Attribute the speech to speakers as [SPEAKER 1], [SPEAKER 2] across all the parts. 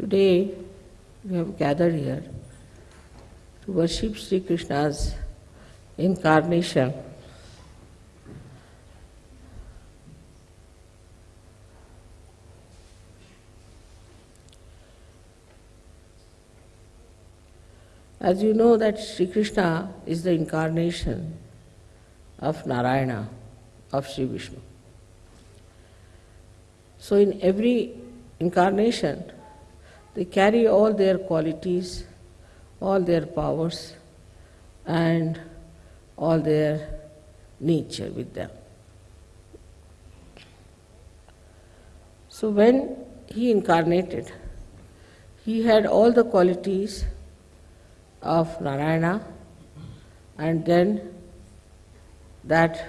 [SPEAKER 1] Today we have gathered here to worship Sri Krishna's incarnation. As you know that Sri Krishna is the incarnation of Narayana, of Sri Vishnu. So in every incarnation, they carry all their qualities, all their powers, and all their nature with them. So when he incarnated, he had all the qualities of Narayana and then that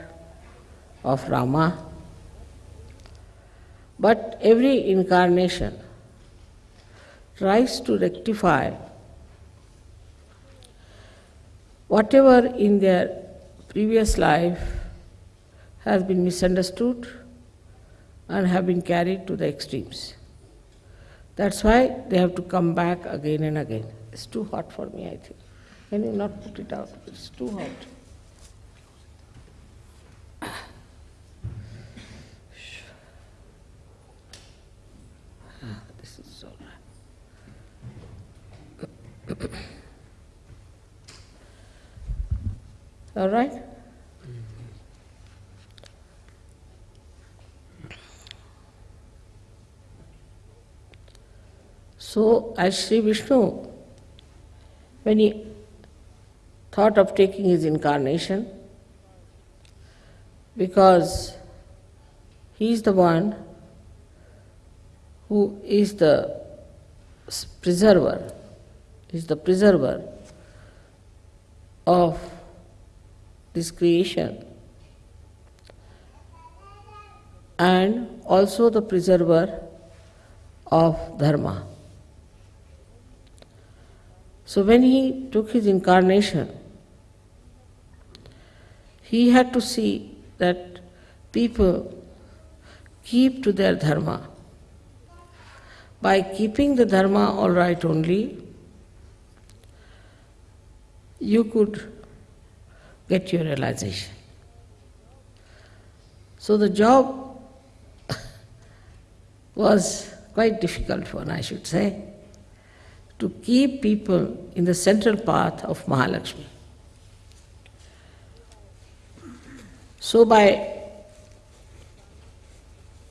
[SPEAKER 1] of Rama. But every incarnation tries to rectify whatever in their previous life has been misunderstood and have been carried to the extremes. That's why they have to come back again and again. It's too hot for me, I think. Can you not put it out? It's too hot. Ah, this is all right. All right? So, as Sri Vishnu, when he thought of taking his incarnation, because he is the one who is the preserver, is the preserver of this creation and also the preserver of dharma. So when he took his incarnation, he had to see that people keep to their dharma. By keeping the dharma all right only, you could get your realization. So the job was quite difficult one, I should say, to keep people in the central path of Mahalakshmi. So by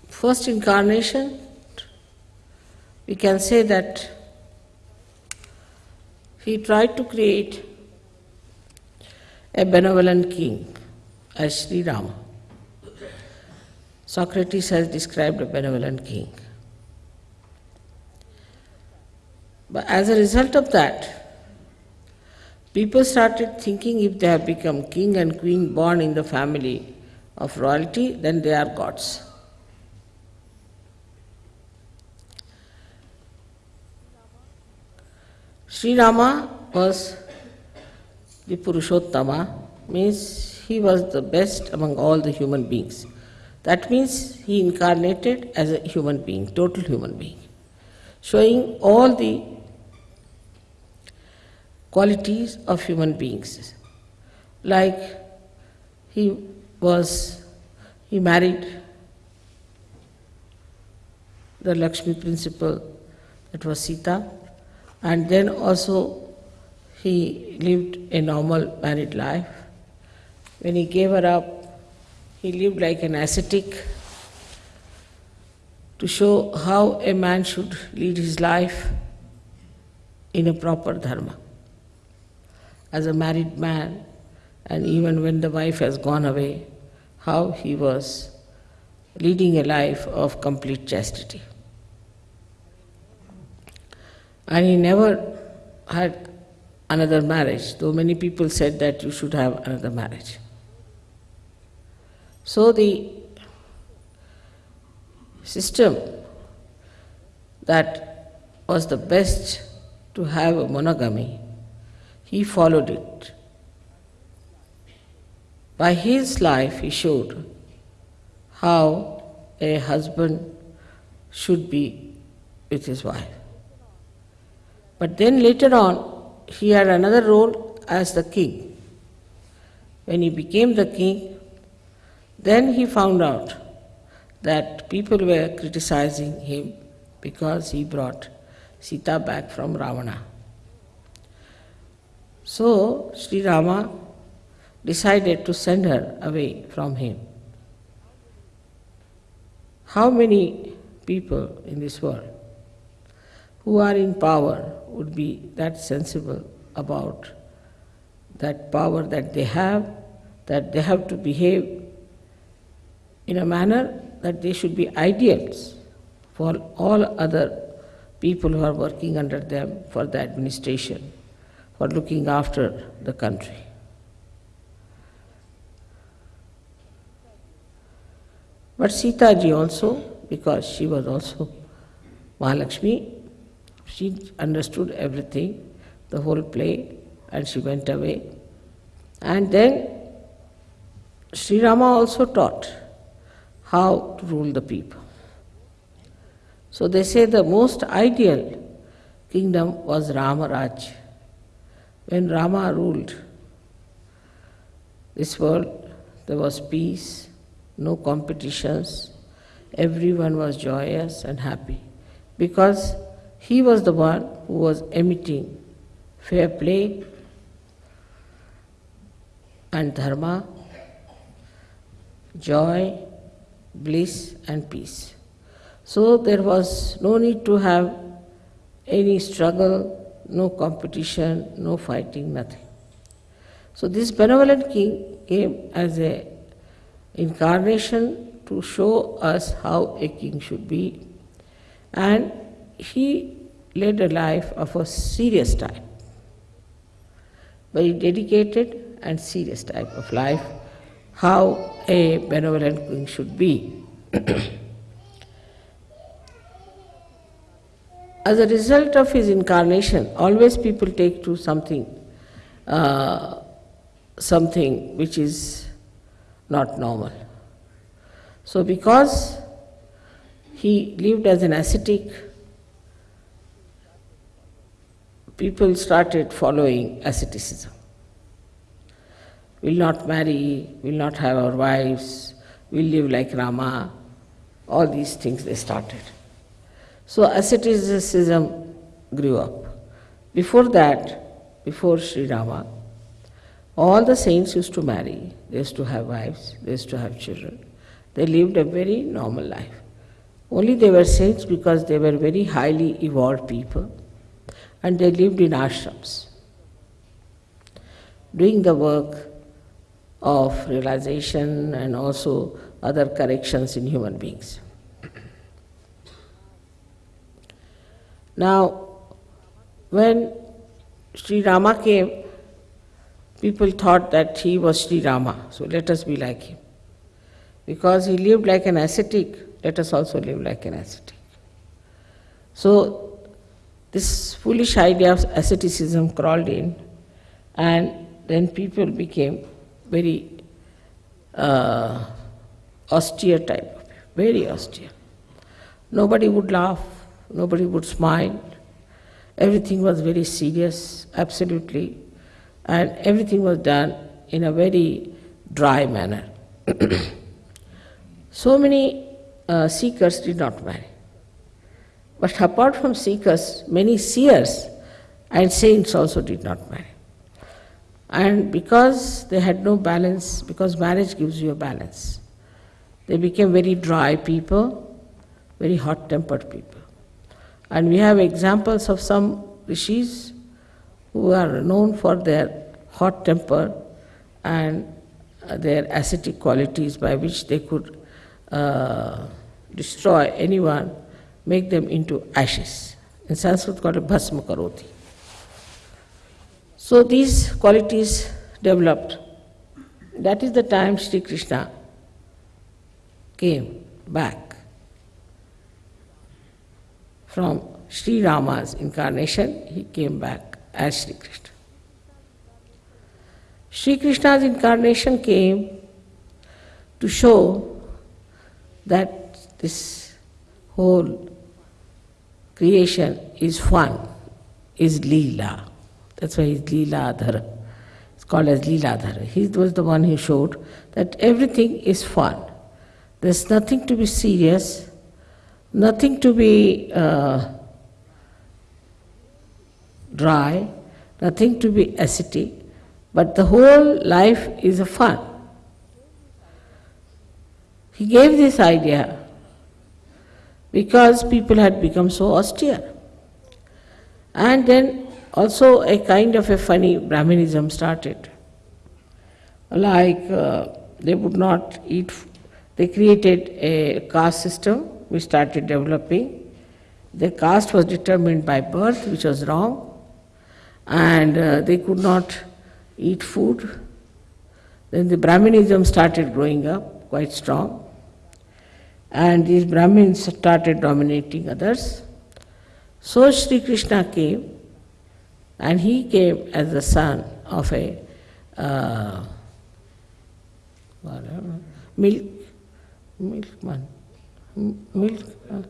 [SPEAKER 1] first incarnation, we can say that he tried to create a benevolent king as Sri Rama. Socrates has described a benevolent king. But as a result of that, people started thinking if they have become king and queen born in the family of royalty, then they are gods. Sri Rama was the Purushottama, means he was the best among all the human beings. That means he incarnated as a human being, total human being, showing all the qualities of human beings. Like he was, he married the Lakshmi principle, that was Sita, and then also he lived a normal married life. When he gave her up, he lived like an ascetic to show how a man should lead his life in a proper dharma. As a married man, and even when the wife has gone away, how he was leading a life of complete chastity. And he never had another marriage, though many people said that you should have another marriage. So the system that was the best to have a monogamy, he followed it. By his life, he showed how a husband should be with his wife. But then later on, he had another role as the king. When he became the king, then he found out that people were criticizing him because he brought Sita back from Ravana. So Sri Rama decided to send her away from him. How many people in this world who are in power would be that sensible about that power that they have, that they have to behave in a manner that they should be ideals for all other people who are working under them for the administration, for looking after the country. But Sita ji also, because she was also Mahalakshmi, she understood everything, the whole play, and she went away. And then Sri Rama also taught how to rule the people. So they say the most ideal kingdom was Ramaraj. When Rama ruled this world, there was peace, no competitions, everyone was joyous and happy because he was the one who was emitting fair play and dharma, joy, bliss, and peace. So there was no need to have any struggle, no competition, no fighting, nothing. So this benevolent king came as a incarnation to show us how a king should be, and he led a life of a serious type, very dedicated and serious type of life, how a benevolent king should be. As a result of his incarnation, always people take to something, uh, something which is not normal. So, because he lived as an ascetic, people started following asceticism. We'll not marry, we'll not have our wives, we'll live like Rama, all these things they started. So asceticism grew up. Before that, before Sri Rama, all the saints used to marry, they used to have wives, they used to have children. They lived a very normal life. Only they were saints because they were very highly evolved people and they lived in ashrams, doing the work of realization and also other corrections in human beings. Now, when Sri Rama came, people thought that he was Sri Rama, so let us be like him. Because he lived like an ascetic, let us also live like an ascetic. So, this foolish idea of asceticism crawled in, and then people became very uh, austere type, of people, very austere. Nobody would laugh, nobody would smile. Everything was very serious, absolutely, and everything was done in a very dry manner. so many uh, seekers did not marry. But apart from seekers, many seers and saints also did not marry. And because they had no balance, because marriage gives you a balance, they became very dry people, very hot tempered people. And we have examples of some rishis who are known for their hot temper and their ascetic qualities by which they could uh, destroy anyone, make them into ashes. In Sanskrit called bhasma karoti. So these qualities developed. That is the time Sri Krishna came back from Sri Rama's incarnation, he came back as Sri Krishna. Sri Krishna's incarnation came to show that this whole creation is fun, is Leela. That's why he's Leeladhara. It's called as Leeladhara. He was the one who showed that everything is fun. There's nothing to be serious, nothing to be uh, dry, nothing to be ascetic, but the whole life is a fun. He gave this idea because people had become so austere. And then also a kind of a funny Brahminism started. Like uh, they would not eat, they created a caste system which started developing. The caste was determined by birth, which was wrong, and uh, they could not eat food. Then the Brahminism started growing up quite strong and these Brahmins started dominating others. So Sri Krishna came, and he came as the son of a uh, whatever, milk milkman, milk uh,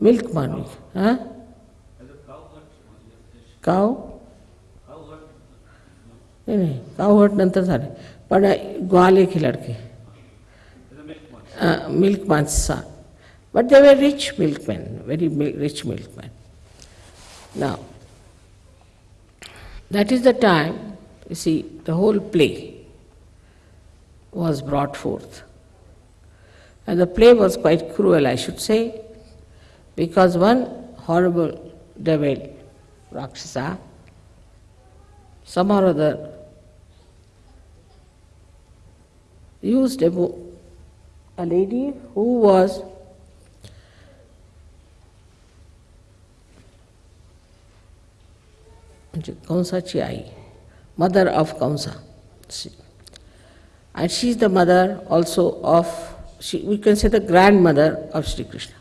[SPEAKER 1] milkman, huh? Cow. नहीं नहीं cow हट नंतर झाले पण ग्वाले की लड़के uh, milkman's son. But they were rich milkmen, very rich milkmen. Now, that is the time, you see, the whole play was brought forth. And the play was quite cruel, I should say, because one horrible devil, Rakshasa, somehow or other, used a a lady who was Kamsa Chiai, mother of Kamsa. And she is the mother also of, she, we can say the grandmother of Sri Krishna.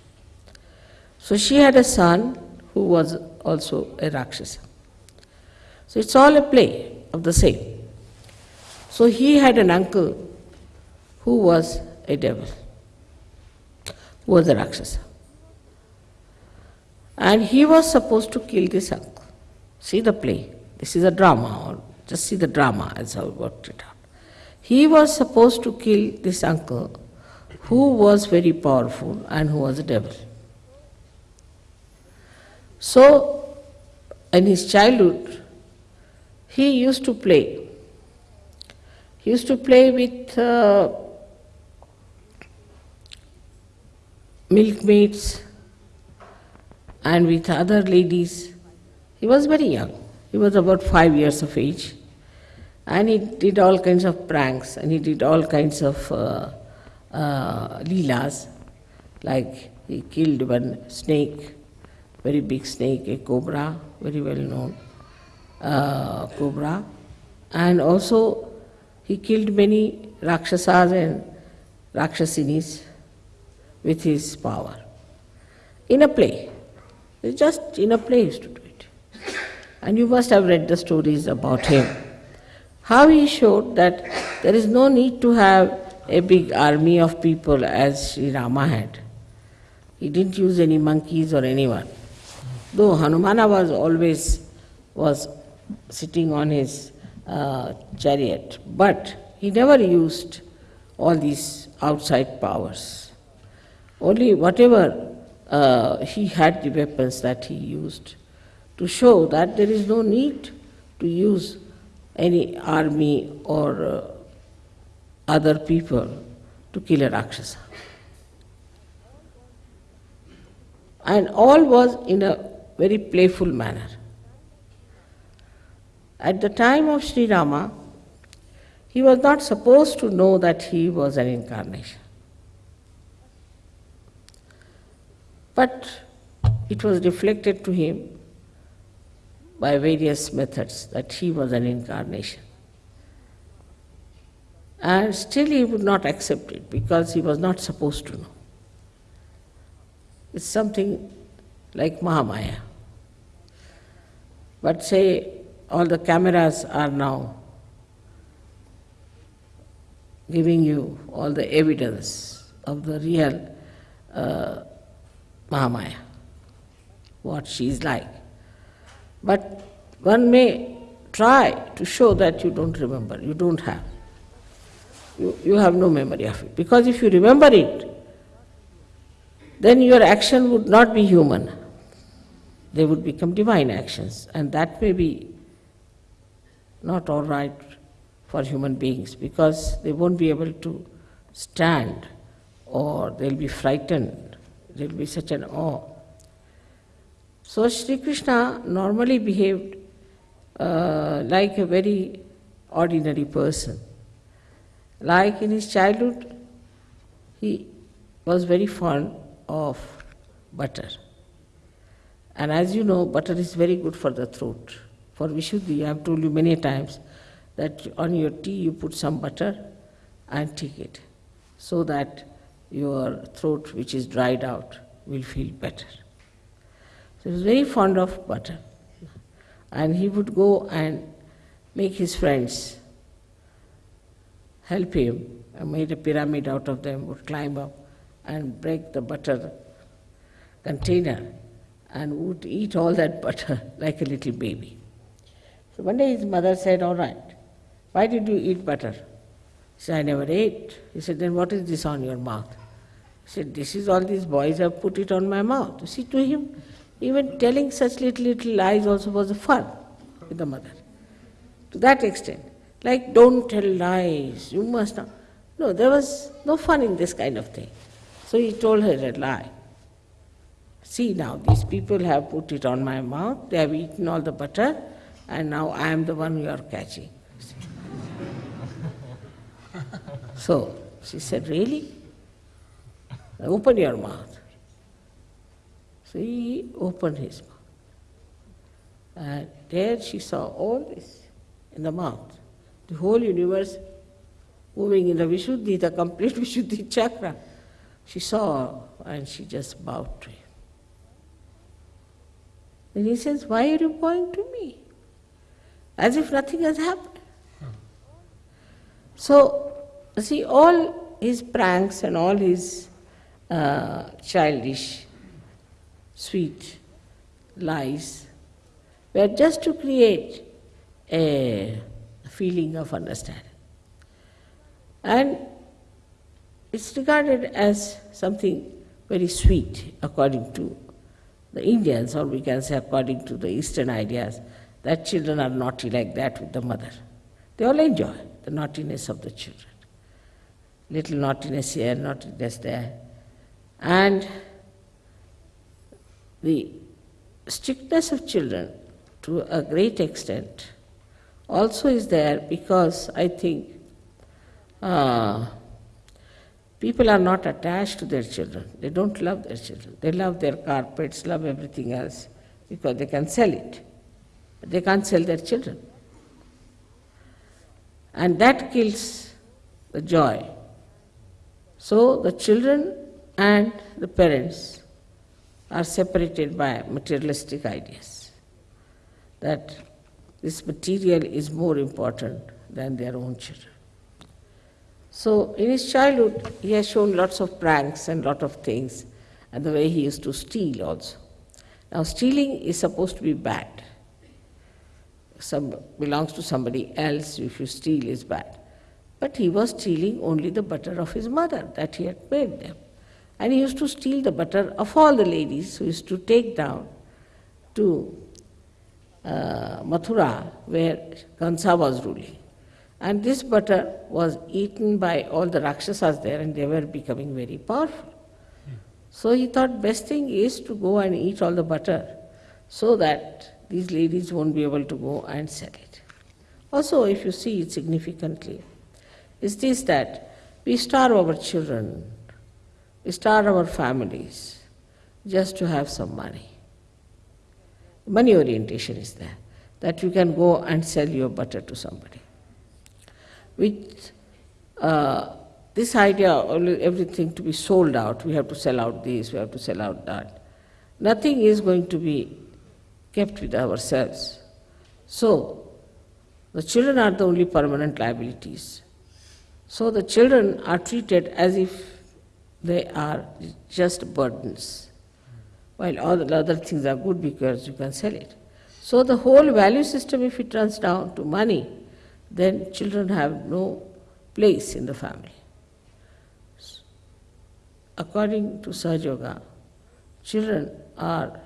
[SPEAKER 1] So she had a son who was also a Rakshasa. So it's all a play of the same. So he had an uncle who was a devil, who was a Rakshasa. And he was supposed to kill this uncle. See the play. This is a drama, or just see the drama as I worked it out. He was supposed to kill this uncle who was very powerful and who was a devil. So, in his childhood, he used to play. He used to play with uh, milkmaids and with other ladies. He was very young. He was about five years of age. And he did all kinds of pranks and he did all kinds of uh, uh, leelas. Like he killed one snake, very big snake, a cobra, very well known uh, cobra. And also he killed many Rakshasas and Rakshasinis with his power. In a play. Just in a play used to do it. And you must have read the stories about him. How he showed that there is no need to have a big army of people as Sri Rama had. He didn't use any monkeys or anyone. Though Hanumana was always was sitting on his uh, chariot, but he never used all these outside powers. Only whatever uh, he had the weapons that he used to show that there is no need to use any army or uh, other people to kill a Rakshasa. And all was in a very playful manner. At the time of Sri Rama, he was not supposed to know that he was an incarnation. But it was reflected to him by various methods that he was an incarnation. And still he would not accept it because he was not supposed to know. It's something like Mahamaya. But say all the cameras are now giving you all the evidence of the real uh, Mahamaya, what she is like. But one may try to show that you don't remember, you don't have. You, you have no memory of it. Because if you remember it, then your action would not be human. They would become divine actions, and that may be not all right for human beings because they won't be able to stand or they'll be frightened. There'll be such an awe. So Sri Krishna normally behaved uh, like a very ordinary person. Like in his childhood, he was very fond of butter. And as you know, butter is very good for the throat. For Vishuddhi, I have told you many times that on your tea you put some butter and take it so that your throat, which is dried out, will feel better. So he was very fond of butter. And he would go and make his friends help him, and made a pyramid out of them, would climb up and break the butter container and would eat all that butter like a little baby. So one day his mother said, All right, why did you eat butter? He said, I never ate. He said, Then what is this on your mouth? Said, This is all these boys have put it on my mouth. You see, to him, even telling such little, little lies also was a fun with the mother. To that extent. Like, don't tell lies, you must not. No, there was no fun in this kind of thing. So he told her a lie. See now, these people have put it on my mouth, they have eaten all the butter, and now I am the one you are catching. so she said, Really? Open your mouth. So he opened his mouth. And there she saw all this in the mouth. The whole universe moving in the Vishuddhi, the complete Vishuddhi chakra. She saw and she just bowed to him. Then he says, Why are you bowing to me? As if nothing has happened. So, see, all his pranks and all his uh, childish, sweet lies were just to create a feeling of understanding. And it's regarded as something very sweet according to the Indians, or we can say according to the Eastern ideas, that children are naughty like that with the mother. They all enjoy the naughtiness of the children. Little naughtiness here, naughtiness there. And the strictness of children, to a great extent, also is there because I think uh, people are not attached to their children. They don't love their children. They love their carpets, love everything else because they can sell it. But they can't sell their children. And that kills the joy. So the children and the parents are separated by materialistic ideas. That this material is more important than their own children. So in his childhood, he has shown lots of pranks and lot of things, and the way he used to steal also. Now stealing is supposed to be bad. Some belongs to somebody else, if you steal is bad. But he was stealing only the butter of his mother that he had made them. And he used to steal the butter of all the ladies who used to take down to uh, Mathura, where Kansa was ruling. And this butter was eaten by all the Rakshasas there, and they were becoming very powerful. So he thought best thing is to go and eat all the butter so that these ladies won't be able to go and sell it. Also, if you see it significantly, is this that we starve our children, we starve our families just to have some money. Money orientation is there, that you can go and sell your butter to somebody. With uh, this idea, everything to be sold out, we have to sell out this, we have to sell out that. Nothing is going to be kept with ourselves. So, the children are the only permanent liabilities. So, the children are treated as if they are just burdens, while all the other things are good because you can sell it. So the whole value system, if it runs down to money, then children have no place in the family. According to Sahaja Yoga, children are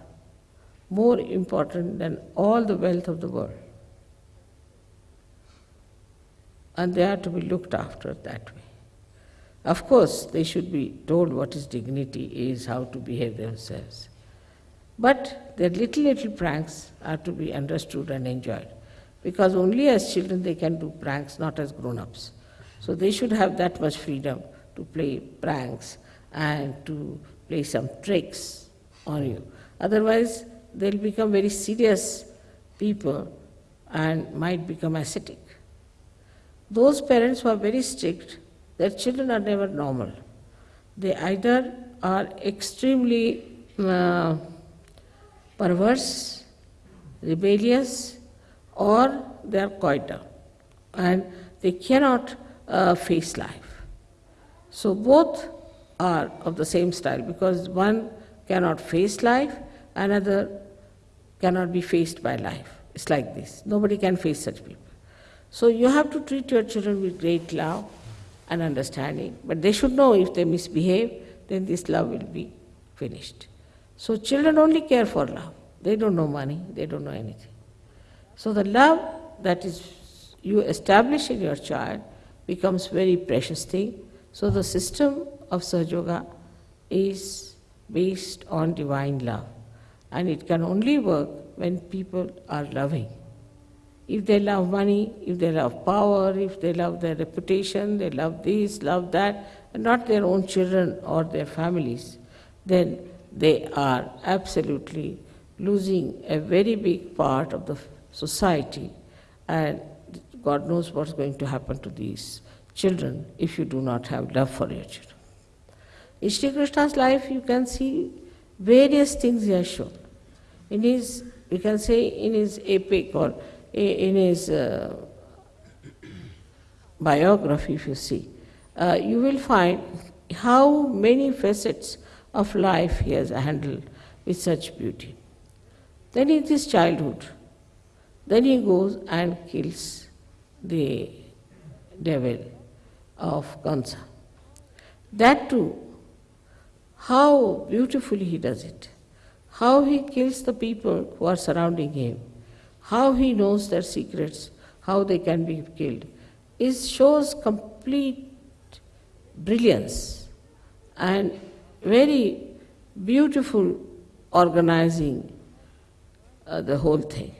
[SPEAKER 1] more important than all the wealth of the world. And they are to be looked after that way. Of course, they should be told what is dignity is, how to behave themselves. But their little, little pranks are to be understood and enjoyed because only as children they can do pranks, not as grown ups. So they should have that much freedom to play pranks and to play some tricks on you. Otherwise, they'll become very serious people and might become ascetic. Those parents who are very strict, their children are never normal. They either are extremely uh, perverse, rebellious, or they are coy and they cannot uh, face life. So both are of the same style because one cannot face life, another cannot be faced by life. It's like this. Nobody can face such people. So you have to treat your children with great love and understanding, but they should know if they misbehave, then this love will be finished. So children only care for love. They don't know money, they don't know anything. So the love that is you establish in your child becomes very precious thing. So the system of Sahaja Yoga is based on divine love. And it can only work when people are loving. If they love money, if they love power, if they love their reputation, they love this, love that, and not their own children or their families, then they are absolutely losing a very big part of the society and God knows what's going to happen to these children if you do not have love for your children. In Sri Krishna's life you can see various things he has shown. In his, we can say in his epic or in his uh, biography if you see, uh, you will find how many facets of life he has handled with such beauty. Then in his childhood, then he goes and kills the devil of Kansa. That too, how beautifully he does it, how he kills the people who are surrounding him, how he knows their secrets, how they can be killed, it shows complete brilliance and very beautiful organizing uh, the whole thing.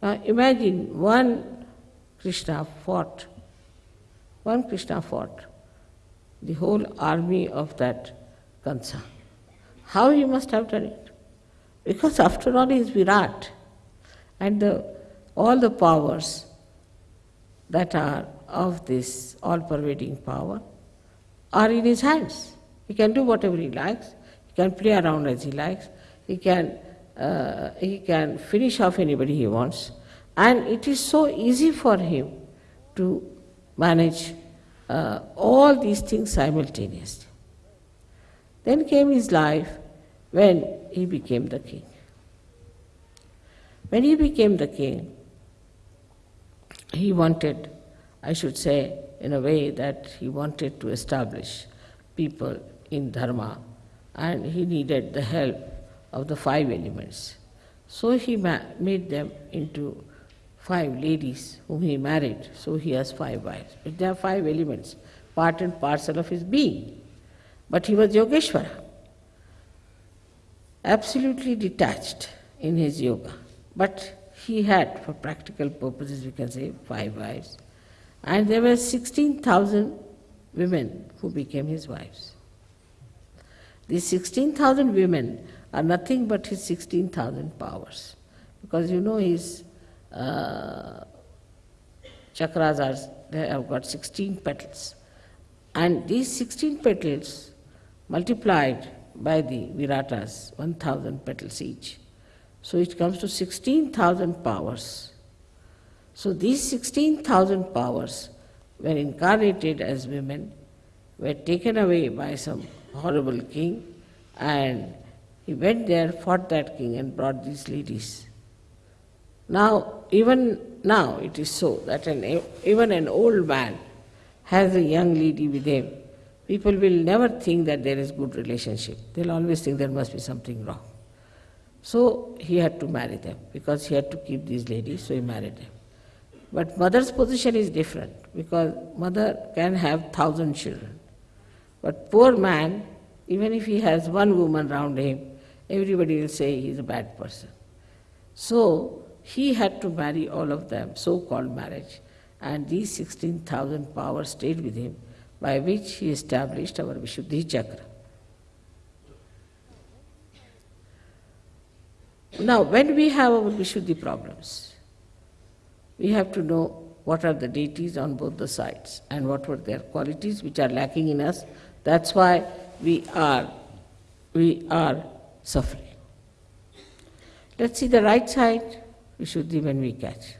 [SPEAKER 1] Now imagine one Krishna fought, one Krishna fought the whole army of that Kansa. How he must have done it? Because after all he is Virat and the, all the powers that are of this all pervading power are in his hands. He can do whatever he likes, he can play around as he likes, he can, uh, he can finish off anybody he wants, and it is so easy for him to manage uh, all these things simultaneously. Then came his life when he became the king. When he became the king, he wanted, I should say, in a way that he wanted to establish people in Dharma and he needed the help of the five elements. So he made them into five ladies whom he married, so he has five wives. But there are five elements, part and parcel of his being. But he was Yogeshwara, absolutely detached in his yoga. But he had, for practical purposes, we can say, five wives. And there were 16,000 women who became his wives. These 16,000 women are nothing but his 16,000 powers. Because you know his uh, chakras are, they have got 16 petals. And these 16 petals multiplied by the viratas, 1000 petals each. So it comes to 16,000 powers. So these 16,000 powers were incarnated as women, were taken away by some horrible king, and he went there, fought that king, and brought these ladies Now, even now it is so that an, even an old man has a young lady with him. People will never think that there is good relationship. They'll always think there must be something wrong. So he had to marry them because he had to keep these ladies, so he married them. But mother's position is different because mother can have thousand children. But poor man, even if he has one woman round him, everybody will say he is a bad person. So he had to marry all of them, so called marriage. And these 16,000 powers stayed with him, by which he established our Vishuddhi Chakra. Now, when we have our Vishuddhi problems, we have to know what are the deities on both the sides and what were their qualities which are lacking in us. That's why we are, we are suffering. Let's see the right side, Vishuddhi when we catch.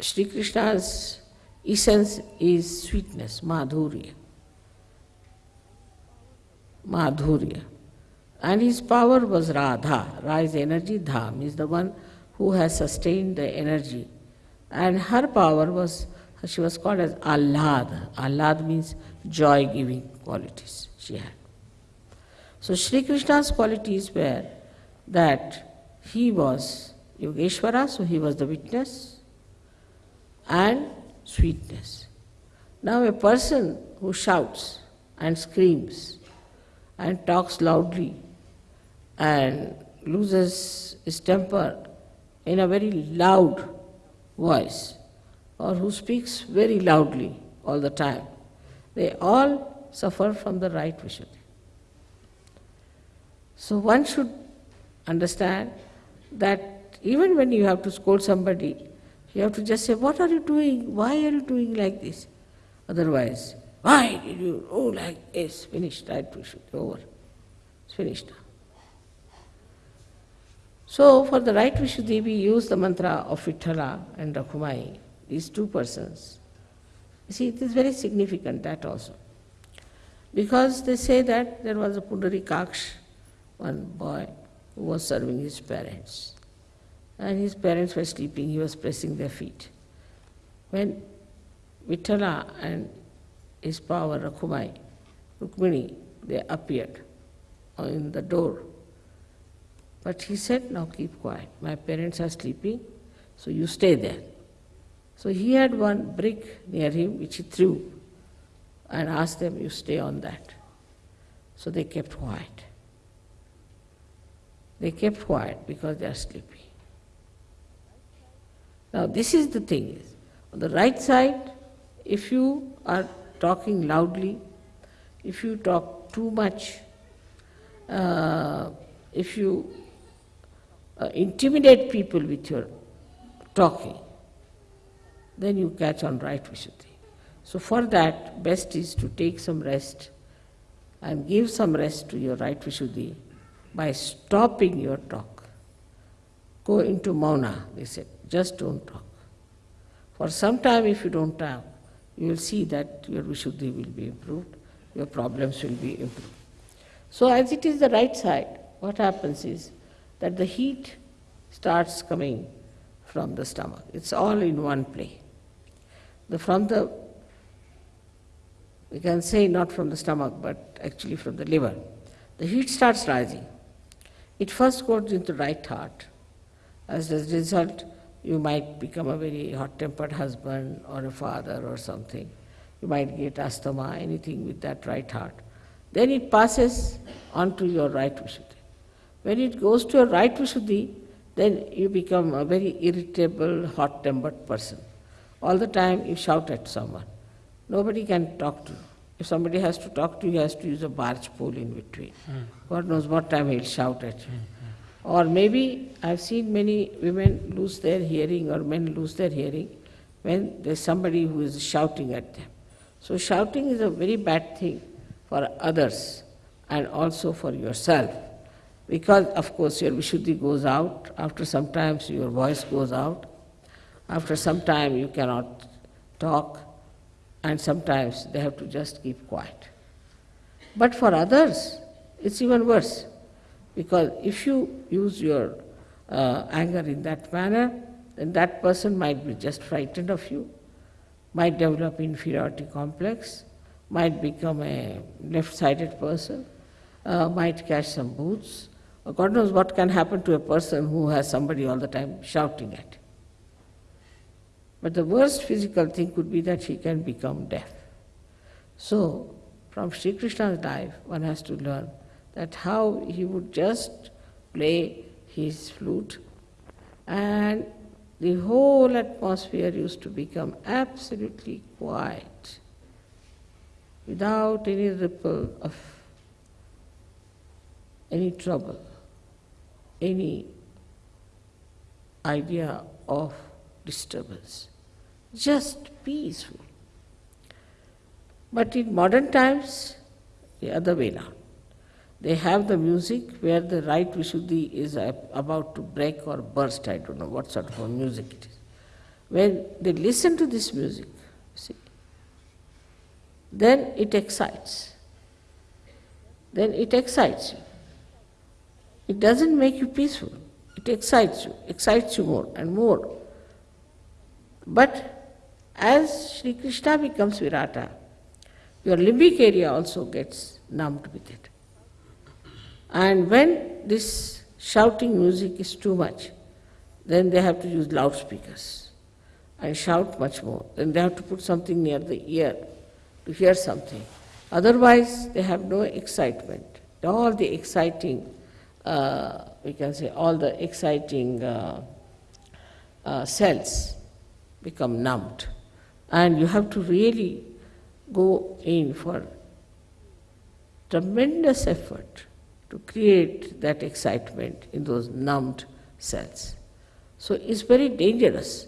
[SPEAKER 1] Sri Krishna's essence is sweetness, madhurya. Madhurya. And his power was Radha. Ra is energy, Dham is the one who has sustained the energy. And her power was, she was called as Ahlad. Ahlad means joy giving qualities she had. So Sri Krishna's qualities were that he was Yogeshwara, so he was the witness, and sweetness. Now, a person who shouts and screams and talks loudly and loses his temper in a very loud voice or who speaks very loudly all the time, they all suffer from the right Vishuddhi. So one should understand that even when you have to scold somebody, you have to just say, What are you doing? Why are you doing like this? Otherwise, why did you oh like this? Finished, right Vishuddhi, over. It's finished now. So for the right Vishuddhi, we use the mantra of Vithala and Rakhumai, these two persons. You see, it is very significant that also. Because they say that there was a Pundarikaksh, one boy, who was serving his parents. And his parents were sleeping, he was pressing their feet. When Vithala and his power, Rakhumai, Rukmini, they appeared in the door but he said, Now keep quiet. My parents are sleeping, so you stay there. So he had one brick near him which he threw and asked them, You stay on that. So they kept quiet. They kept quiet because they are sleepy. Now, this is the thing is, on the right side, if you are talking loudly, if you talk too much, uh, if you uh, intimidate people with your talking, then you catch on right Vishuddhi. So for that, best is to take some rest and give some rest to your right Vishuddhi by stopping your talk. Go into mauna, they said, just don't talk. For some time if you don't talk, you will see that your Vishuddhi will be improved, your problems will be improved. So as it is the right side, what happens is that the heat starts coming from the stomach. It's all in one play. The, from the, we can say not from the stomach, but actually from the liver. The heat starts rising. It first goes into right heart. As a result, you might become a very hot-tempered husband or a father or something. You might get asthma, anything with that right heart. Then it passes on to your right Vishuddhi. When it goes to your right Vishuddhi, then you become a very irritable, hot tempered person. All the time you shout at someone. Nobody can talk to you. If somebody has to talk to you, he has to use a barge pole in between. Mm. God knows what time he'll shout at you. Mm-hmm. Or maybe I've seen many women lose their hearing or men lose their hearing when there's somebody who is shouting at them. So shouting is a very bad thing for others and also for yourself. Because, of course, your Vishuddhi goes out, after some time your voice goes out, after some time you cannot talk, and sometimes they have to just keep quiet. But for others, it's even worse. Because if you use your uh, anger in that manner, then that person might be just frightened of you, might develop inferiority complex, might become a left-sided person, uh, might catch some bhoots. God knows what can happen to a person who has somebody all the time shouting at him. But the worst physical thing could be that he can become deaf. So, from Sri Krishna's life, one has to learn that how he would just play his flute and the whole atmosphere used to become absolutely quiet without any ripple of any trouble, any idea of disturbance, just peaceful. But in modern times, the other way now. They have the music where the right Vishuddhi is about to break or burst, I don't know what sort of music it is. When they listen to this music, see, then it excites. Then it excites you. It doesn't make you peaceful, it excites you, excites you more and more. But as Sri Krishna becomes Virata, your limbic area also gets numbed with it. And when this shouting music is too much, then they have to use loudspeakers and shout much more. Then they have to put something near the ear to hear something. Otherwise, they have no excitement. All the exciting, uh, we can say, all the exciting uh, uh, cells become numbed. And you have to really go in for tremendous effort to create that excitement in those numbed cells. So it's very dangerous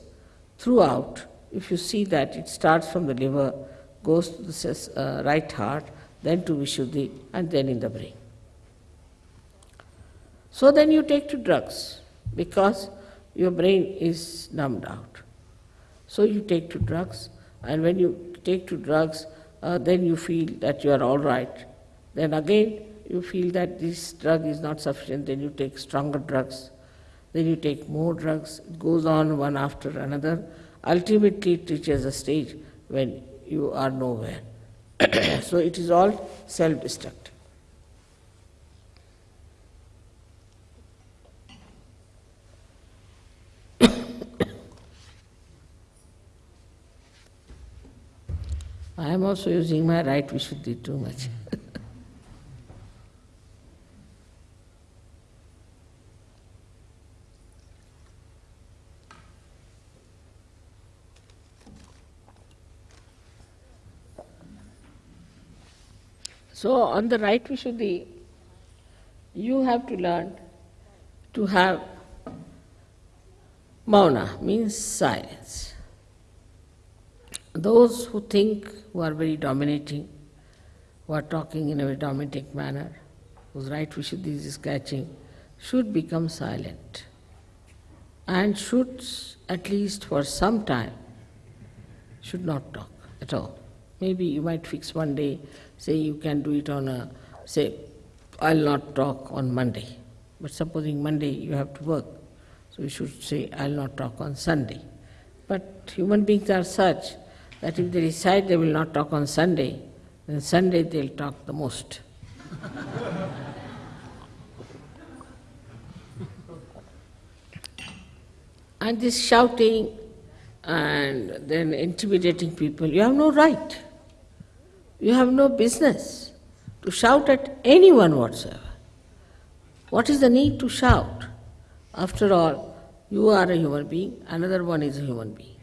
[SPEAKER 1] throughout. If you see that it starts from the liver, goes to the uh, right heart, then to Vishuddhi, and then in the brain. So then you take to drugs because your brain is numbed out. So you take to drugs, and when you take to drugs, uh, then you feel that you are all right. Then again, you feel that this drug is not sufficient, then you take stronger drugs, then you take more drugs. It goes on one after another. Ultimately, it reaches a stage when you are nowhere. so it is all self destructive. I am also using my right Vishuddhi too much. so, on the right Vishuddhi, you have to learn to have mauna, means silence. Those who think, who are very dominating, who are talking in a very dominating manner, whose right Vishuddhi is catching, should become silent and should, at least for some time, should not talk at all. Maybe you might fix one day, say you can do it on a, say, I'll not talk on Monday. But supposing Monday you have to work, so you should say, I'll not talk on Sunday. But human beings are such that if they decide they will not talk on Sunday, then Sunday they'll talk the most. and this shouting and then intimidating people, you have no right. You have no business to shout at anyone whatsoever. What is the need to shout? After all, you are a human being, another one is a human being.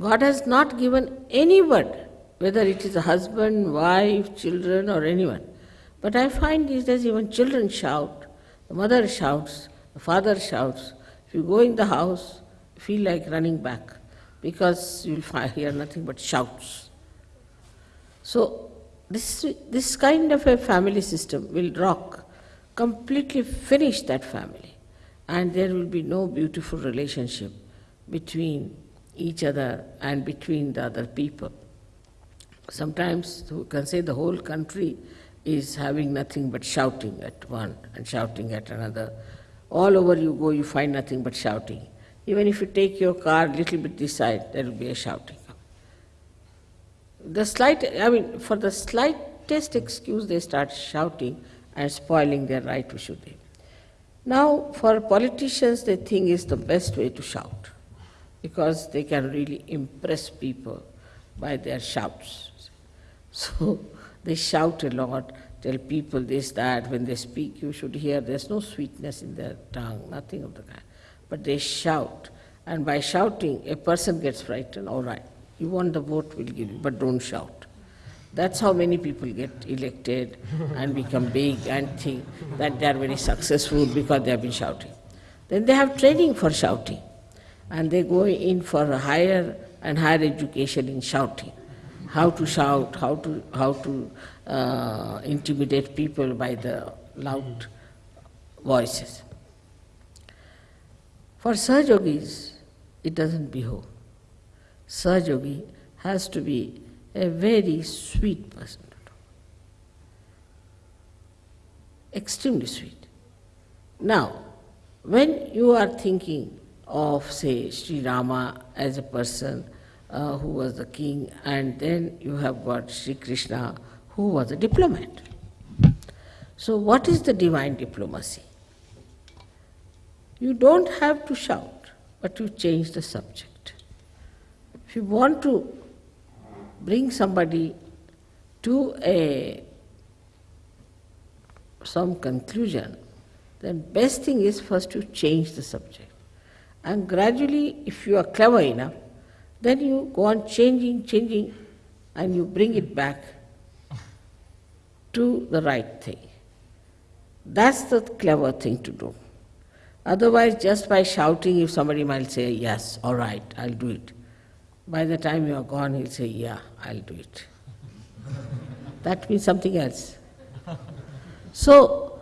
[SPEAKER 1] God has not given any word, whether it is a husband, wife, children, or anyone. But I find these days even children shout, the mother shouts, the father shouts. If you go in the house, feel like running back because you'll hear nothing but shouts. So, this, this kind of a family system will rock, completely finish that family, and there will be no beautiful relationship between each other and between the other people. Sometimes you can say the whole country is having nothing but shouting at one and shouting at another. All over you go, you find nothing but shouting. Even if you take your car a little bit this side, there will be a shouting. The slight, I mean, for the slightest excuse, they start shouting and spoiling their right Vishuddhi. Now, for politicians, they think is the best way to shout because they can really impress people by their shouts. So they shout a lot, tell people this, that. When they speak, you should hear there's no sweetness in their tongue, nothing of the kind. But they shout, and by shouting, a person gets frightened. All right, you want the vote, we'll give you, but don't shout. That's how many people get elected and become big and think that they are very successful because they have been shouting. Then they have training for shouting, and they go in for a higher and higher education in shouting how to shout, how to, how to uh, intimidate people by the loud voices. For Sahajogis, it doesn't behove. Sahajogi has to be a very sweet person, extremely sweet. Now, when you are thinking of, say, Sri Rama as a person uh, who was the king, and then you have got Sri Krishna, who was a diplomat. So, what is the divine diplomacy? You don't have to shout, but you change the subject. If you want to bring somebody to a some conclusion, then best thing is first to change the subject. And gradually, if you are clever enough, then you go on changing, changing, and you bring it back to the right thing. That's the clever thing to do. Otherwise, just by shouting, if somebody might say, Yes, all right, I'll do it. By the time you are gone, he'll say, Yeah, I'll do it. that means something else. So,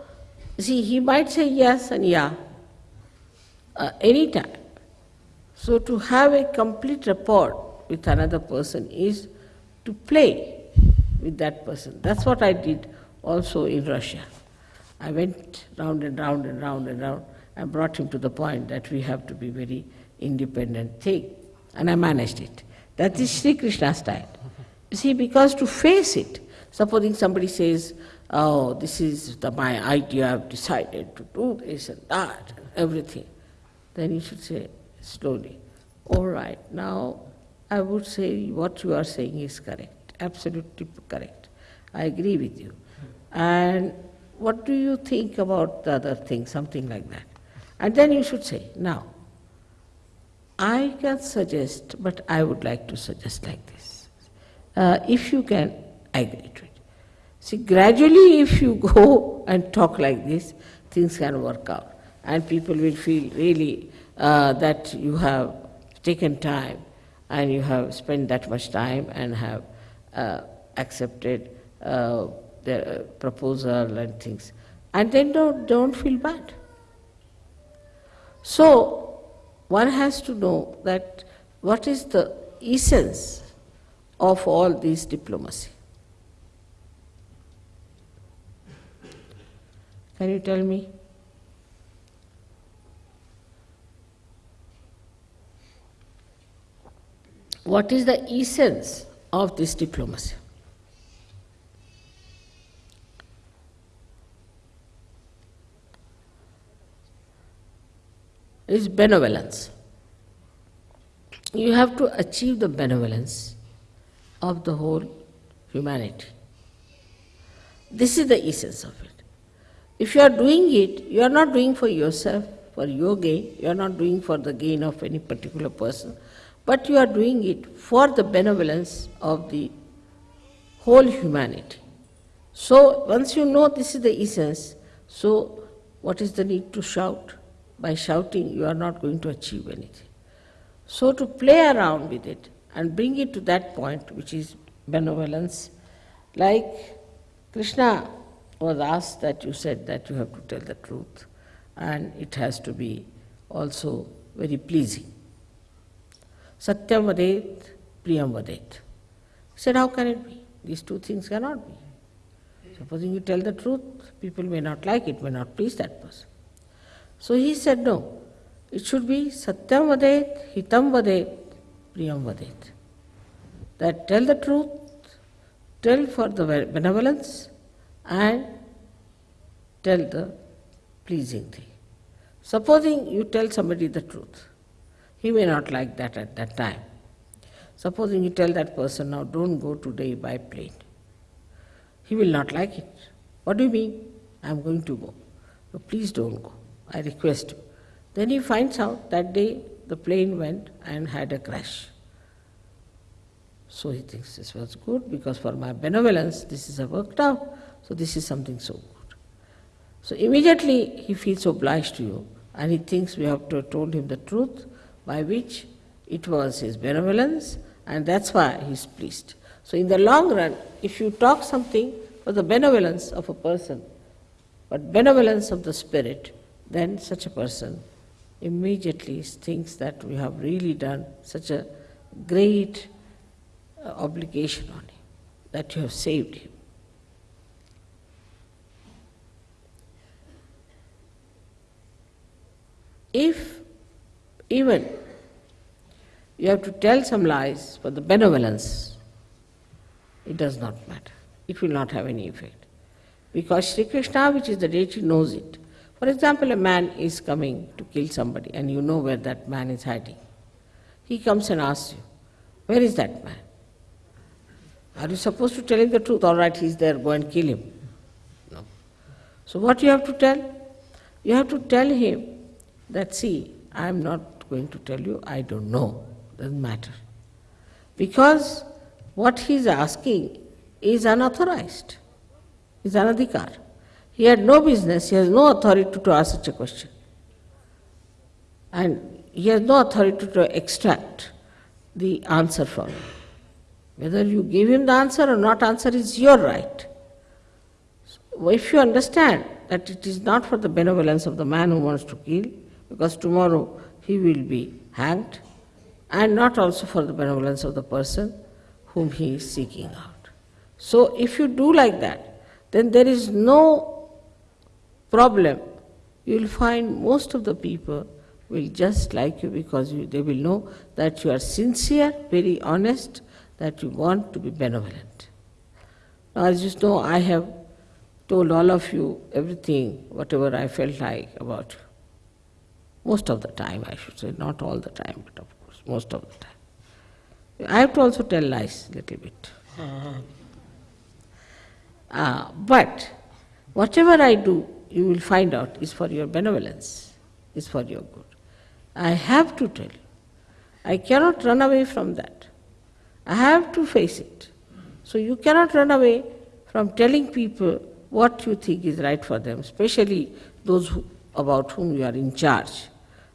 [SPEAKER 1] see, he might say yes and yeah uh, anytime. So, to have a complete rapport with another person is to play with that person. That's what I did also in Russia. I went round and round and round and round and brought him to the point that we have to be very independent thing. And I managed it. That is Sri Krishna style. You see, because to face it, supposing somebody says, Oh, this is the, my idea, I've decided to do this and that and everything, then you should say, slowly. All right, now I would say what you are saying is correct, absolutely correct. I agree with you. And what do you think about the other thing, something like that? And then you should say, now, I can suggest, but I would like to suggest like this. Uh, if you can I agree to it. See, gradually, if you go and talk like this, things can work out. And people will feel really uh, that you have taken time and you have spent that much time and have uh, accepted uh, the proposal and things. And then don't, don't feel bad. So, one has to know that what is the essence of all this diplomacy. Can you tell me? What is the essence of this diplomacy? Is benevolence. You have to achieve the benevolence of the whole humanity. This is the essence of it. If you are doing it, you are not doing for yourself, for your gain, you are not doing for the gain of any particular person but you are doing it for the benevolence of the whole humanity. So, once you know this is the essence, so what is the need to shout? By shouting, you are not going to achieve anything. So, to play around with it and bring it to that point, which is benevolence, like Krishna was asked that you said that you have to tell the truth and it has to be also very pleasing. Satyam vadet, priyam vadet. He said, how can it be? These two things cannot be. Supposing you tell the truth, people may not like it, may not please that person. So he said, no, it should be Satyam Vadet, Hitam Vadet, Priyam Vadet. That tell the truth, tell for the benevolence, and tell the pleasing thing. Supposing you tell somebody the truth, he may not like that at that time. Supposing you tell that person, now don't go today by plane. He will not like it. What do you mean? I am going to go. No, please don't go. I request you. Then he finds out that day the plane went and had a crash. So he thinks this was good because for my benevolence this is a worked out. So this is something so good. So immediately he feels obliged to you and he thinks we have to have told him the truth by which it was his benevolence and that's why he's pleased. So in the long run, if you talk something for the benevolence of a person, but benevolence of the spirit, then such a person immediately thinks that we have really done such a great uh, obligation on him, that you have saved him. If even you have to tell some lies for the benevolence, it does not matter. It will not have any effect. Because Sri Krishna, which is the deity, knows it. For example, a man is coming to kill somebody and you know where that man is hiding. He comes and asks you, Where is that man? Are you supposed to tell him the truth? All right, he's there, go and kill him. No. So, what you have to tell? You have to tell him that, see, I am not going to tell you, I don't know, doesn't matter. Because what he is asking is unauthorized, is anadhikar. He had no business, he has no authority to ask such a question. And he has no authority to extract the answer from you. Whether you give him the answer or not answer is your right. So if you understand that it is not for the benevolence of the man who wants to kill, because tomorrow he will be hanged, and not also for the benevolence of the person whom he is seeking out. So if you do like that, then there is no problem, you will find most of the people will just like you because you, they will know that you are sincere, very honest, that you want to be benevolent. Now, as you know, I have told all of you everything, whatever I felt like about you. Most of the time, I should say, not all the time, but of course, most of the time. I have to also tell lies a little bit. Uh-huh. Uh, but whatever I do, you will find out is for your benevolence, is for your good. I have to tell you. I cannot run away from that. I have to face it. So you cannot run away from telling people what you think is right for them, especially those who, about whom you are in charge.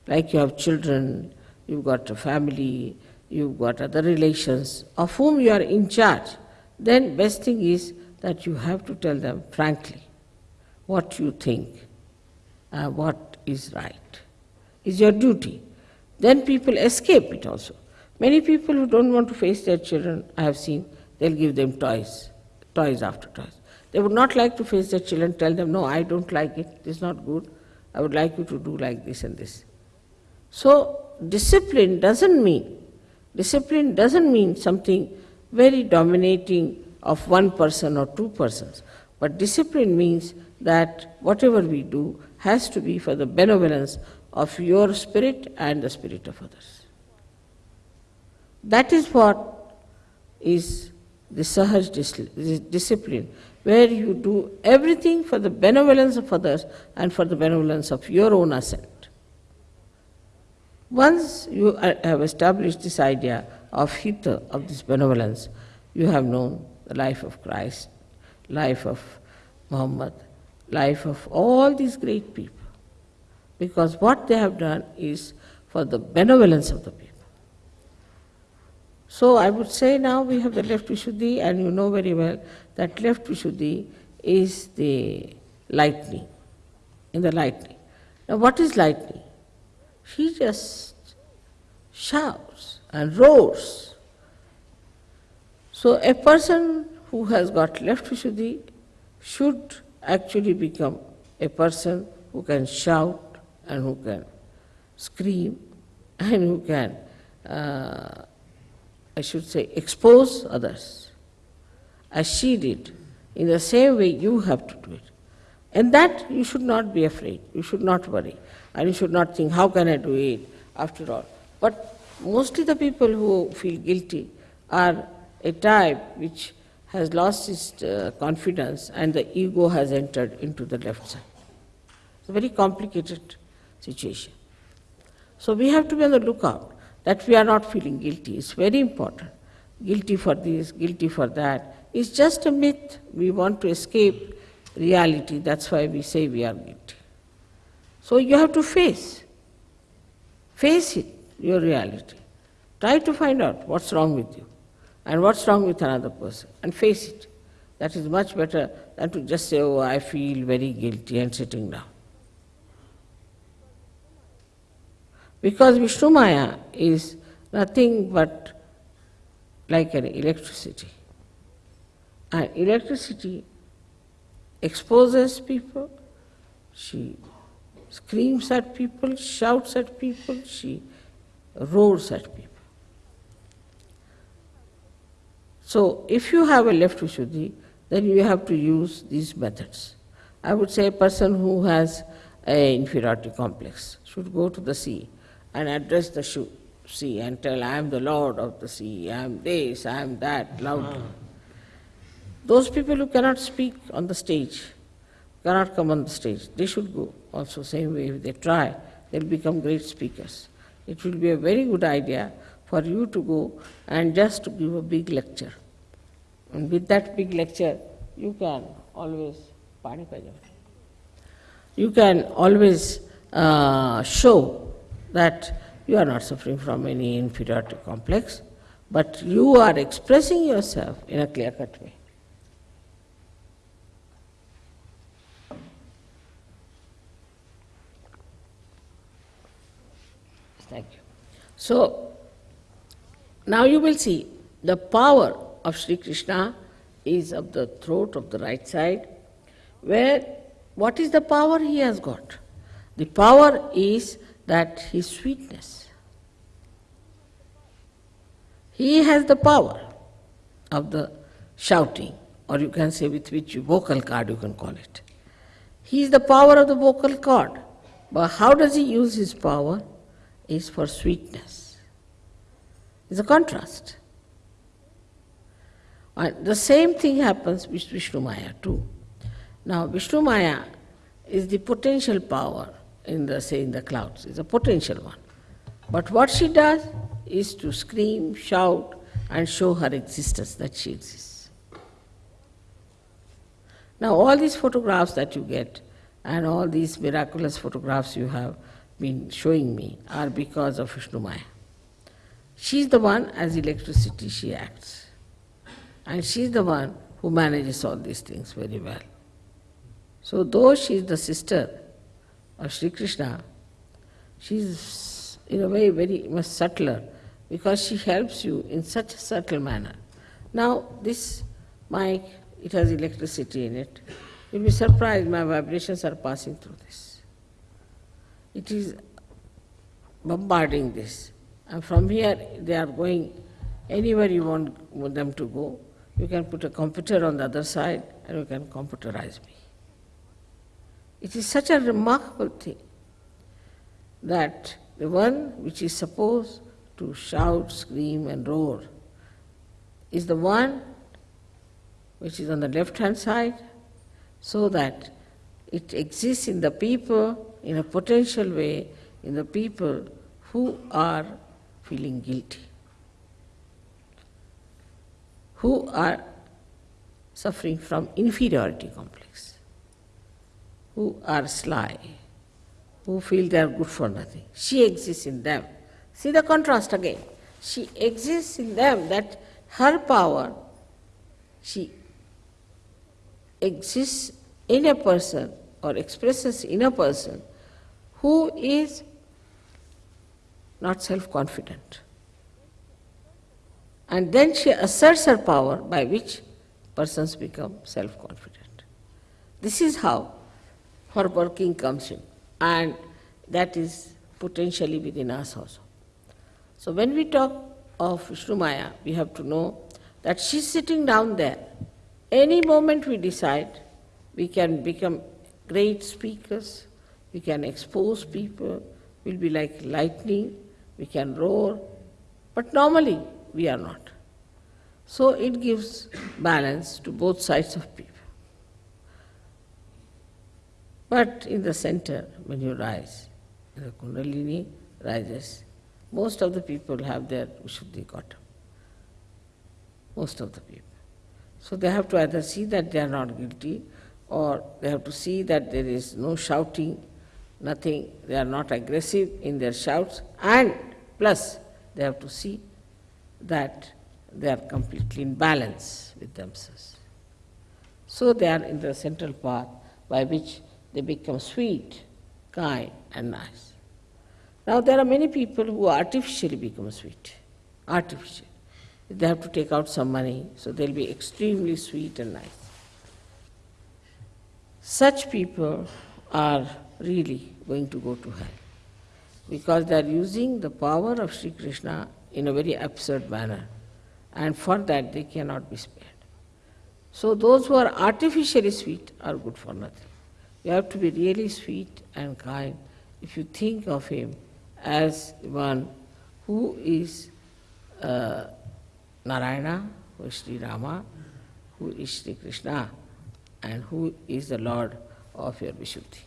[SPEAKER 1] Like you have children, you've got a family, you've got other relations of whom you are in charge. Then best thing is that you have to tell them frankly what you think, uh, what is right, is your duty. Then people escape it also. Many people who don't want to face their children, I have seen, they'll give them toys, toys after toys. They would not like to face their children, tell them, no, I don't like it, is not good, I would like you to do like this and this. So, discipline doesn't mean, discipline doesn't mean something very dominating of one person or two persons, but discipline means that whatever we do has to be for the benevolence of your spirit and the spirit of others. That is what is the Sahaj discipline, where you do everything for the benevolence of others and for the benevolence of your own ascent. Once you uh, have established this idea of hita, of this benevolence, you have known the life of Christ, life of Muhammad, life of all these great people. Because what they have done is for the benevolence of the people. So I would say now we have the left Vishuddhi, and you know very well that left Vishuddhi is the lightning, in the lightning. Now what is lightning? She just shouts and roars. So a person who has got left Vishuddhi should actually become a person who can shout and who can scream and who can, uh, I should say, expose others as she did. In the same way, you have to do it. And that you should not be afraid, you should not worry, and you should not think, how can I do it after all? But mostly the people who feel guilty are a type which has lost its uh, confidence and the ego has entered into the left side. It's a very complicated situation. So we have to be on the lookout that we are not feeling guilty. It's very important. Guilty for this, guilty for that. It's just a myth. We want to escape reality. That's why we say we are guilty. So you have to face. Face it, your reality. Try to find out what's wrong with you and what's wrong with another person and face it. That is much better than to just say, oh, I feel very guilty and sitting down. Because Vishnu Maya is nothing but like an electricity. And electricity exposes people, she screams at people, shouts at people, she roars at people. So, if you have a left Vishuddhi, then you have to use these methods. I would say a person who has an inferiority complex should go to the sea and address the sea and tell, I am the Lord of the sea, I am this, I am that, loudly. Uh-huh. Those people who cannot speak on the stage, cannot come on the stage, they should go also same way if they try, they'll become great speakers. It will be a very good idea for you to go and just to give a big lecture. And with that big lecture, you can always, you can always uh, show that you are not suffering from any inferiority complex, but you are expressing yourself in a clear cut way. Thank you. So, now you will see the power of Sri Krishna is of the throat of the right side, where what is the power he has got? The power is that his sweetness. He has the power of the shouting, or you can say with which vocal cord you can call it. He is the power of the vocal cord. But how does he use his power? Is for sweetness. It's a contrast. And the same thing happens with Vishnu Maya too. Now Vishnu Maya is the potential power in the say in the clouds, is a potential one. But what she does is to scream, shout, and show her existence that she exists. Now all these photographs that you get and all these miraculous photographs you have been showing me are because of Vishnu Maya. She's the one as electricity she acts. And she's the one who manages all these things very well. So though she is the sister of Sri Krishna, she is in a way very much subtler because she helps you in such a subtle manner. Now this mic, it has electricity in it. You'll be surprised my vibrations are passing through this. It is bombarding this. And from here they are going anywhere you want them to go. You can put a computer on the other side and you can computerize me. It is such a remarkable thing that the one which is supposed to shout, scream, and roar is the one which is on the left hand side, so that it exists in the people in a potential way, in the people who are feeling guilty, who are suffering from inferiority complex who are sly, who feel they are good for nothing. She exists in them. See the contrast again. She exists in them that her power, she exists in a person or expresses in a person who is not self confident. And then she asserts her power by which persons become self confident. This is how her working comes in, and that is potentially within us also. So when we talk of Vishnu Maya, we have to know that she's sitting down there. Any moment we decide, we can become great speakers, we can expose people, we'll be like lightning, we can roar, but normally we are not. So it gives balance to both sides of people. But in the center, when you rise, the Kundalini rises, most of the people have their Vishuddhi Gautam. Most of the people. So they have to either see that they are not guilty or they have to see that there is no shouting, nothing, they are not aggressive in their shouts, and plus they have to see that they are completely in balance with themselves. So they are in the central path by which they become sweet, kind, and nice. Now there are many people who artificially become sweet, artificially. They have to take out some money, so they'll be extremely sweet and nice. Such people are really going to go to hell because they are using the power of Sri Krishna in a very absurd manner, and for that they cannot be spared. So, those who are artificially sweet are good for nothing. You have to be really sweet and kind if you think of him as one who is uh, Narayana, who is Sri Rama, who is Sri Krishna, and who is the Lord of your Vishuddhi.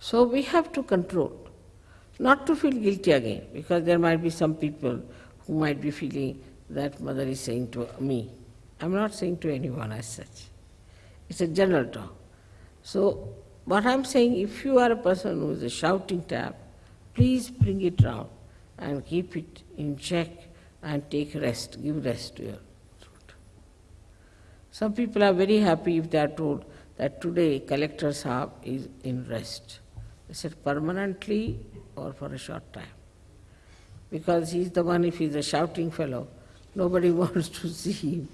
[SPEAKER 1] So we have to control, not to feel guilty again, because there might be some people who might be feeling that mother is saying to me. I'm not saying to anyone as such. It's a general talk. So what I'm saying, if you are a person who is a shouting tap, please bring it round and keep it in check and take rest, give rest to your throat. Some people are very happy if they are told that today collector Saab is in rest. They said permanently or for a short time. Because he is the one, if he is a shouting fellow, nobody wants to see him.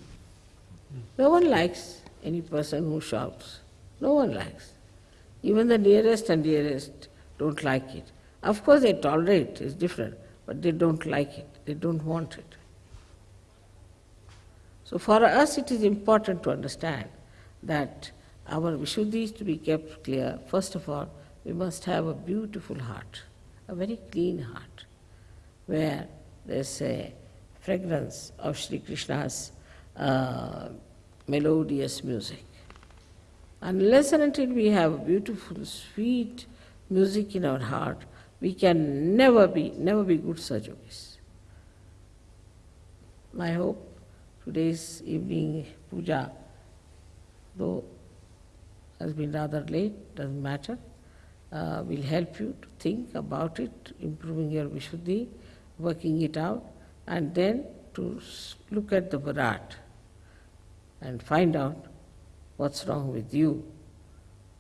[SPEAKER 1] No one likes any person who shouts. No one likes. Even the nearest and dearest don't like it. Of course, they tolerate, it's different, but they don't like it, they don't want it. So, for us, it is important to understand that our Vishuddhi is to be kept clear. First of all, we must have a beautiful heart, a very clean heart, where there's a fragrance of Sri Krishna's uh, melodious music. Unless and until we have beautiful, sweet music in our heart, we can never be, never be good Sahajogis. I hope today's evening puja, though has been rather late, doesn't matter, uh, will help you to think about it, improving your Vishuddhi, working it out, and then to look at the Virat and find out what's wrong with you,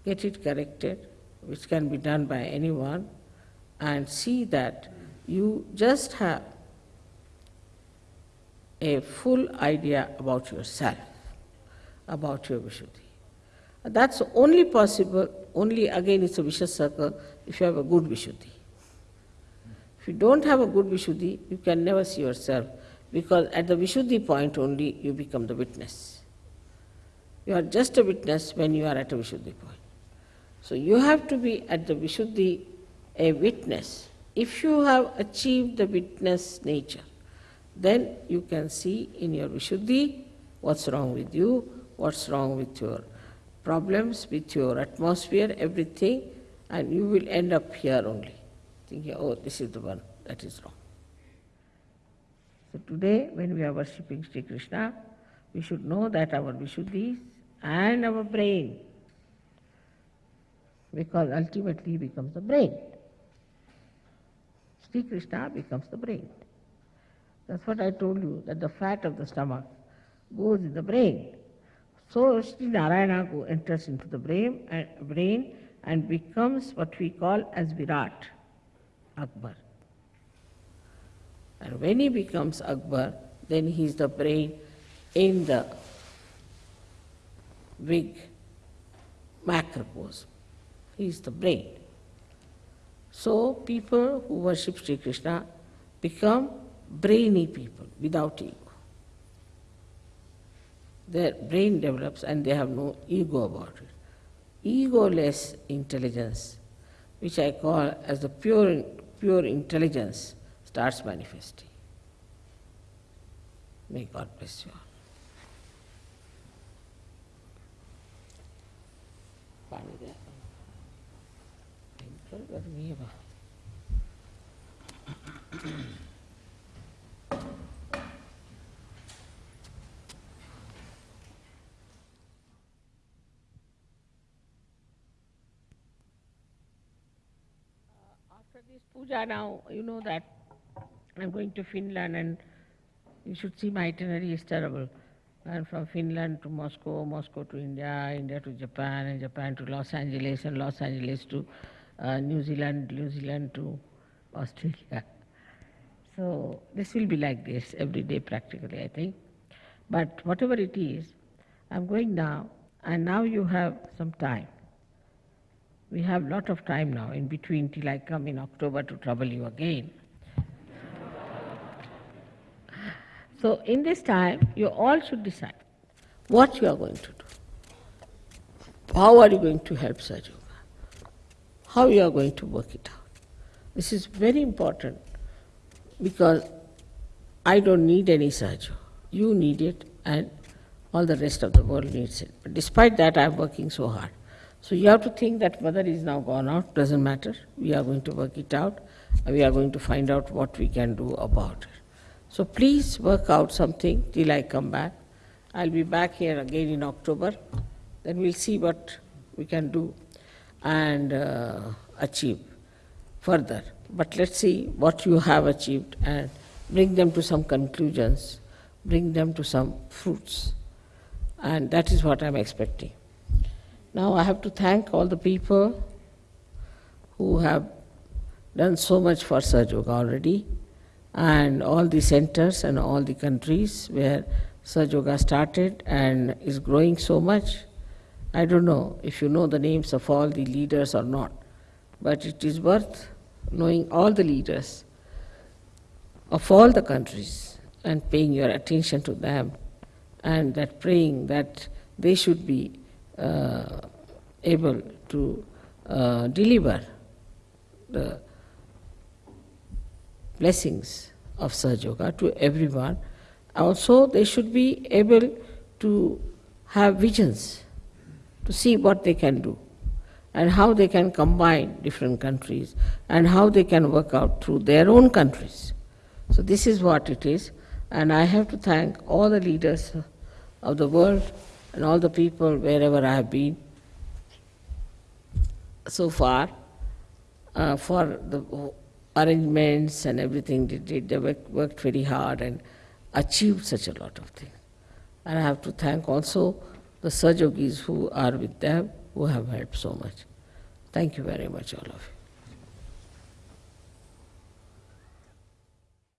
[SPEAKER 1] get it corrected, which can be done by anyone, and see that you just have a full idea about yourself, about your Vishuddhi. That's only possible, only again it's a vicious circle, if you have a good Vishuddhi. If you don't have a good Vishuddhi, you can never see yourself, because at the Vishuddhi point only you become the witness. You are just a witness when you are at a Vishuddhi point. So you have to be at the Vishuddhi a witness. If you have achieved the witness nature, then you can see in your Vishuddhi what's wrong with you, what's wrong with your problems, with your atmosphere, everything, and you will end up here only, thinking, oh, this is the one that is wrong. So today, when we are worshipping Sri Krishna, we should know that our Vishuddhis and our brain, because ultimately he becomes the brain. Sri Krishna becomes the brain. That's what I told you, that the fat of the stomach goes in the brain. So Sri Narayana enters into the brain and, brain and becomes what we call as Virat, Akbar. And when he becomes Akbar, then he is the brain in the big macrocosm. He is the brain. So people who worship Sri Krishna become brainy people without ego their brain develops and they have no ego about it. Egoless intelligence, which I call as the pure, pure intelligence, starts manifesting. May God bless you all. Thank you. Pooja, now you know that I'm going to Finland and you should see my itinerary, is terrible. And from Finland to Moscow, Moscow to India, India to Japan, and Japan to Los Angeles, and Los Angeles to uh, New Zealand, New Zealand to Australia. So this will be like this every day practically, I think. But whatever it is, I'm going now, and now you have some time. We have lot of time now in between till I come in October to trouble you again. so in this time, you all should decide what you are going to do. How are you going to help Sahaja How you are going to work it out. This is very important because I don't need any Sahaja. You need it and all the rest of the world needs it. But despite that, I am working so hard. So you have to think that mother is now gone out, doesn't matter. We are going to work it out. We are going to find out what we can do about it. So please work out something till I come back. I'll be back here again in October. Then we'll see what we can do and uh, achieve further. But let's see what you have achieved and bring them to some conclusions, bring them to some fruits. And that is what I'm expecting. Now I have to thank all the people who have done so much for Sahaja Yoga already, and all the centers and all the countries where Sahaja Yoga started and is growing so much. I don't know if you know the names of all the leaders or not, but it is worth knowing all the leaders of all the countries and paying your attention to them and that praying that they should be able to uh, deliver the blessings of Sahaja Yoga to everyone. Also, they should be able to have visions, to see what they can do, and how they can combine different countries, and how they can work out through their own countries. So, this is what it is, and I have to thank all the leaders of the world and all the people wherever I have been so far uh, for the arrangements and everything they did. They worked, very hard and achieved such a lot of things. And I have to thank also the Sahajogis who are with them, who have helped so much. Thank you very much, all of you.